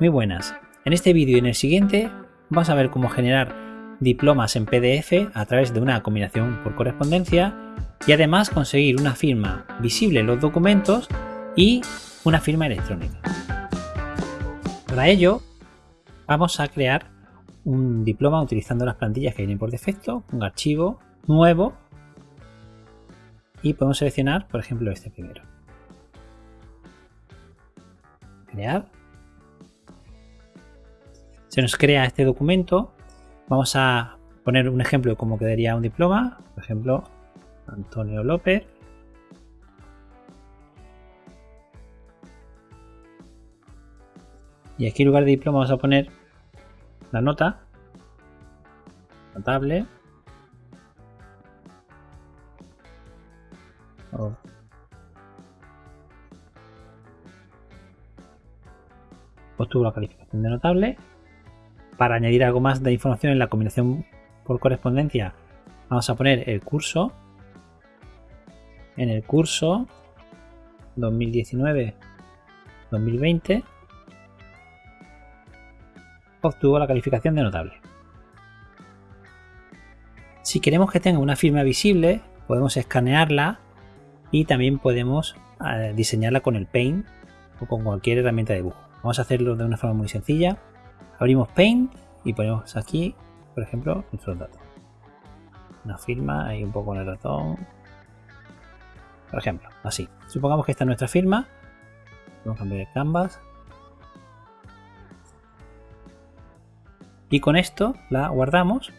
Muy buenas. En este vídeo y en el siguiente vamos a ver cómo generar diplomas en PDF a través de una combinación por correspondencia y además conseguir una firma visible en los documentos y una firma electrónica. Para ello vamos a crear un diploma utilizando las plantillas que vienen por defecto, un archivo nuevo y podemos seleccionar por ejemplo este primero. Crear se nos crea este documento. Vamos a poner un ejemplo de cómo quedaría un diploma. Por ejemplo, Antonio López. Y aquí en lugar de diploma vamos a poner la nota. Notable. Obtuvo la calificación de notable para añadir algo más de información en la combinación por correspondencia, vamos a poner el curso. En el curso 2019-2020 obtuvo la calificación de notable. Si queremos que tenga una firma visible, podemos escanearla y también podemos eh, diseñarla con el Paint o con cualquier herramienta de dibujo. Vamos a hacerlo de una forma muy sencilla. Abrimos Paint y ponemos aquí, por ejemplo, nuestros datos. Una firma, ahí un poco en el ratón. Por ejemplo, así. Supongamos que esta es nuestra firma. Vamos a cambiar el canvas. Y con esto la guardamos.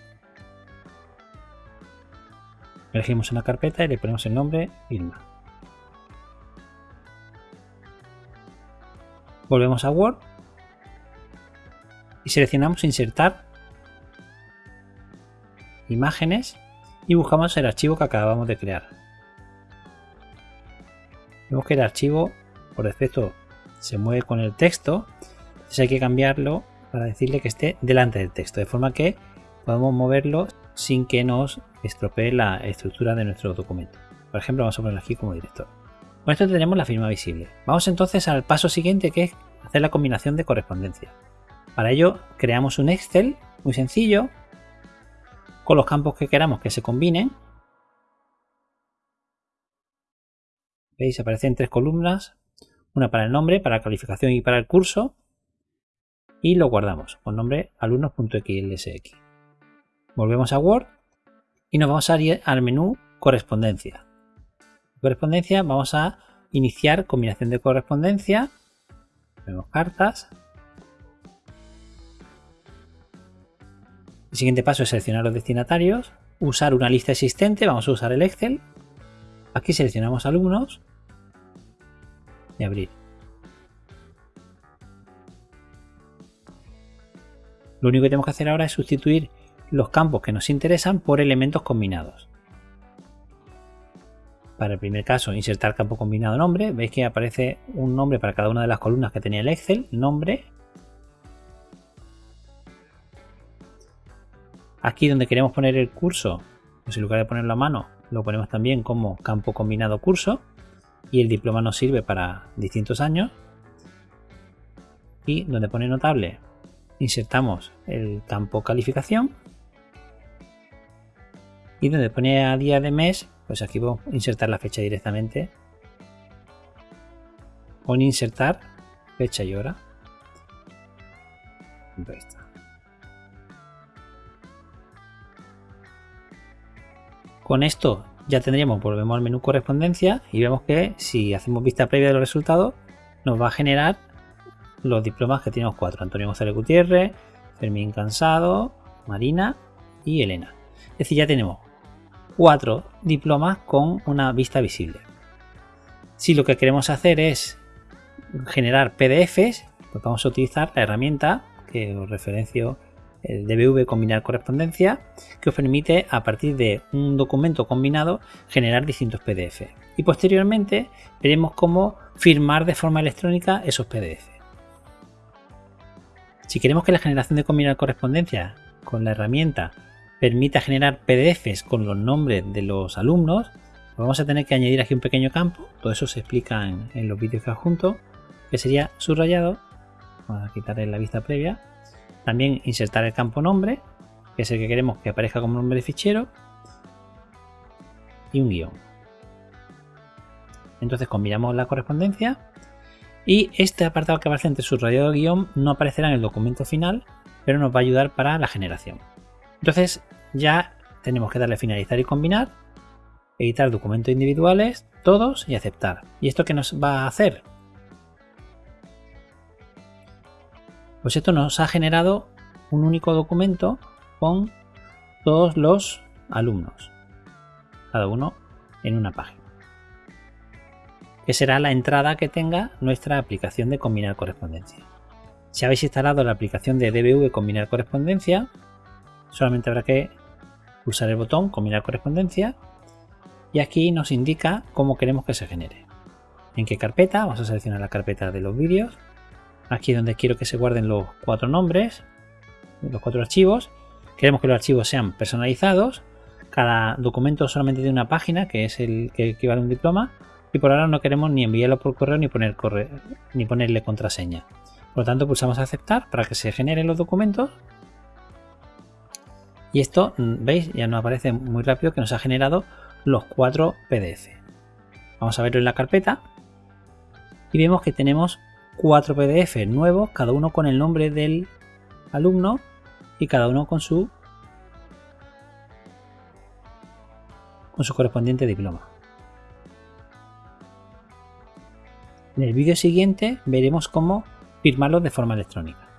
Elegimos una carpeta y le ponemos el nombre firma. Volvemos a Word y seleccionamos insertar imágenes y buscamos el archivo que acabamos de crear. Vemos que el archivo por defecto se mueve con el texto, entonces hay que cambiarlo para decirle que esté delante del texto, de forma que podemos moverlo sin que nos estropee la estructura de nuestro documento. Por ejemplo, vamos a ponerlo aquí como director. Con esto tenemos la firma visible. Vamos entonces al paso siguiente que es hacer la combinación de correspondencia. Para ello creamos un Excel muy sencillo con los campos que queramos que se combinen. ¿Veis? Aparecen tres columnas, una para el nombre, para la calificación y para el curso. Y lo guardamos con nombre alumnos.xlsx. Volvemos a Word y nos vamos a ir al menú correspondencia. Correspondencia vamos a iniciar combinación de correspondencia. Vemos cartas, El siguiente paso es seleccionar los destinatarios, usar una lista existente, vamos a usar el Excel. Aquí seleccionamos alumnos y abrir. Lo único que tenemos que hacer ahora es sustituir los campos que nos interesan por elementos combinados. Para el primer caso, insertar campo combinado nombre. Veis que aparece un nombre para cada una de las columnas que tenía el Excel, nombre, Aquí donde queremos poner el curso, pues en lugar de ponerlo a mano, lo ponemos también como campo combinado curso. Y el diploma nos sirve para distintos años. Y donde pone notable, insertamos el campo calificación. Y donde pone a día de mes, pues aquí a insertar la fecha directamente. O insertar fecha y hora. Ahí Con esto ya tendríamos, volvemos al menú correspondencia y vemos que si hacemos vista previa de los resultados, nos va a generar los diplomas que tenemos cuatro. Antonio González Gutiérrez, Fermín Cansado, Marina y Elena. Es decir, ya tenemos cuatro diplomas con una vista visible. Si lo que queremos hacer es generar PDFs, pues vamos a utilizar la herramienta que os referencio el DBV combinar correspondencia, que os permite a partir de un documento combinado generar distintos PDF. Y posteriormente veremos cómo firmar de forma electrónica esos PDF. Si queremos que la generación de combinar correspondencia con la herramienta permita generar PDFs con los nombres de los alumnos, vamos a tener que añadir aquí un pequeño campo, todo eso se explica en, los vídeos que adjunto, que sería subrayado vamos a quitarle la vista previa. También insertar el campo nombre, que es el que queremos que aparezca como nombre de fichero. Y un guion. Entonces combinamos la correspondencia y este apartado que aparece entre subrayado y guion no aparecerá en el documento final, pero nos va a ayudar para la generación. Entonces ya tenemos que darle finalizar y combinar, editar documentos individuales, todos y aceptar. ¿Y esto qué nos va a hacer? Pues esto nos ha generado un único documento con todos los alumnos, cada uno en una página, que será la entrada que tenga nuestra aplicación de combinar correspondencia. Si habéis instalado la aplicación de DBV Combinar Correspondencia, solamente habrá que pulsar el botón Combinar Correspondencia y aquí nos indica cómo queremos que se genere. En qué carpeta, vamos a seleccionar la carpeta de los vídeos. Aquí donde quiero que se guarden los cuatro nombres, los cuatro archivos. Queremos que los archivos sean personalizados. Cada documento solamente tiene una página, que es el que equivale a un diploma. Y por ahora no queremos ni enviarlo por correo ni, poner correo, ni ponerle contraseña. Por lo tanto, pulsamos aceptar para que se generen los documentos. Y esto, veis, ya nos aparece muy rápido que nos ha generado los cuatro PDF. Vamos a verlo en la carpeta y vemos que tenemos cuatro PDF nuevos, cada uno con el nombre del alumno y cada uno con su con su correspondiente diploma. En el vídeo siguiente veremos cómo firmarlos de forma electrónica.